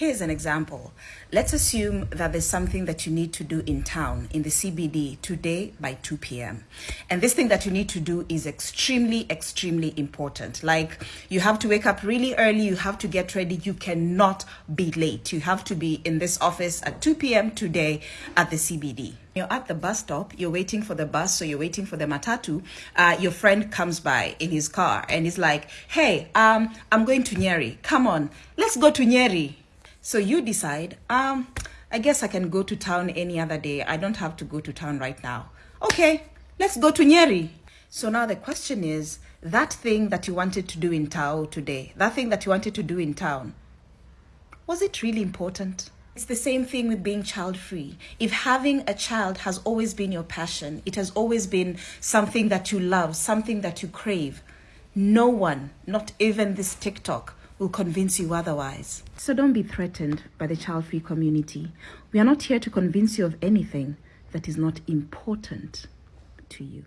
Here's an example. Let's assume that there's something that you need to do in town, in the CBD, today by 2 p.m. And this thing that you need to do is extremely, extremely important. Like you have to wake up really early, you have to get ready, you cannot be late. You have to be in this office at 2 p.m. today at the CBD. You're at the bus stop, you're waiting for the bus, so you're waiting for the matatu. Uh, your friend comes by in his car and he's like, Hey, um, I'm going to Nyeri. Come on, let's go to Nyeri. So you decide, um, I guess I can go to town any other day. I don't have to go to town right now. Okay, let's go to Nyeri. So now the question is, that thing that you wanted to do in town today, that thing that you wanted to do in town, was it really important? It's the same thing with being child free. If having a child has always been your passion, it has always been something that you love, something that you crave, no one, not even this TikTok, will convince you otherwise. So don't be threatened by the child free community. We are not here to convince you of anything that is not important to you.